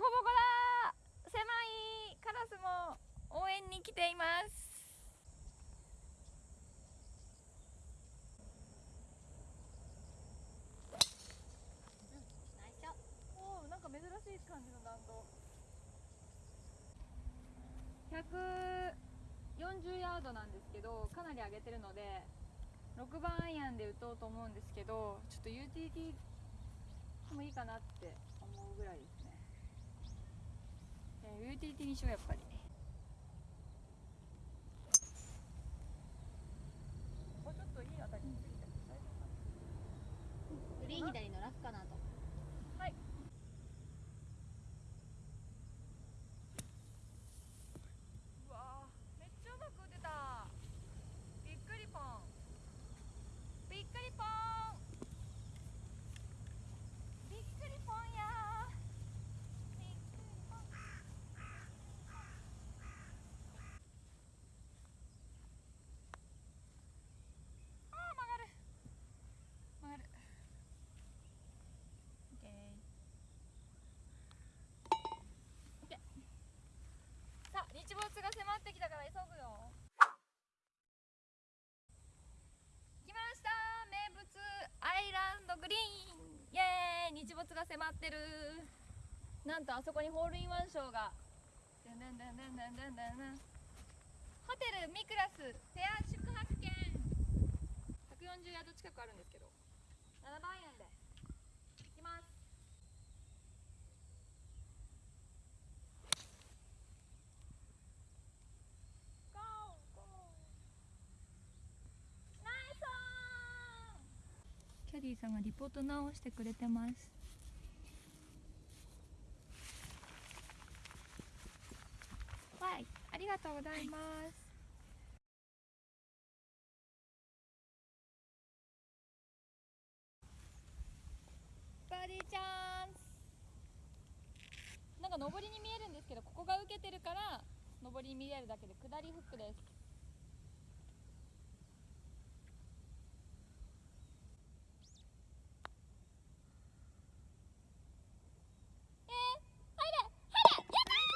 ボコだ狭いカラスも応援に来ています、なんか珍しい感じの弾道。140ヤードなんですけどかなり上げてるので6番アイアンで打とうと思うんですけどちょっと UTT もいいかなって思うぐらい。ですユーティリティにしようやっぱり。あちょっといい当たりについて大丈夫かな。グリーン左のラフかなとまってきたから急ぐよ。来ました。名物アイランドグリーン。イエーイ。日没が迫ってる。なんとあそこにホールインワンショーが。でんでんでんでんでんでんホテルミクラス。ペア宿泊券。140ヤード近くあるんですけど。7万円で。オンキャディーさんがリポート直してくれてます。はいありがとうございます。バーディーチャンス。なんか上りに見えるんですけどここが受けてるから上りに見えるだけで下りフックですえー、入れ入れやったー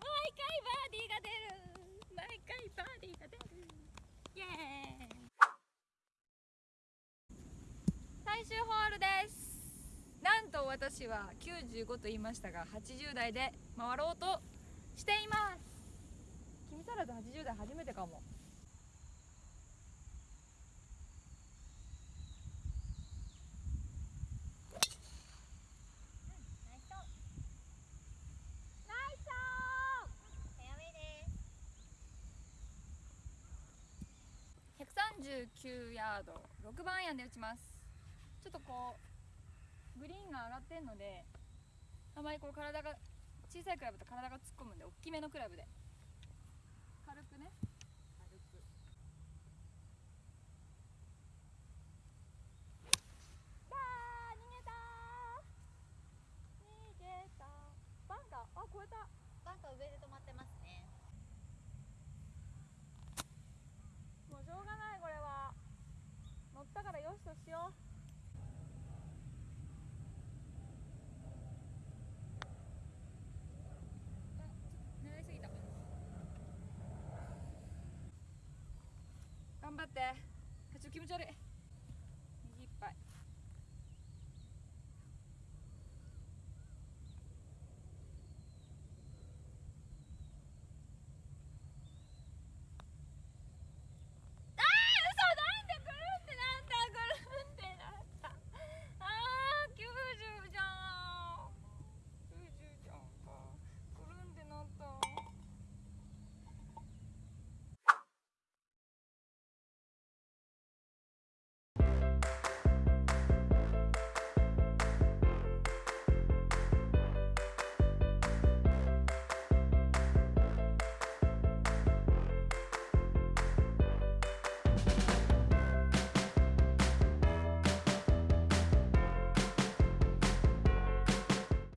毎回バーディーが出る毎回バーディーが出るイエーイ最終ホールです。なんと私は95と言いましたが80台で回ろうとしています。君足らず80台初めてかも。ナイス。オンナイス。フェアウェイです139ヤード6番アイアンで打ちますちょっとこうグリーンが上がってんのであまりこう体が小さいクラブと体が突っ込むんで大きめのクラブで。軽くね。軽くあー逃げたー。逃げたバンカー。あ超えた。バンカー上で止まってますねもうしょうがないこれは乗ったからよしとしようあ狙いすぎた頑張って。ちょっと気持ち悪い。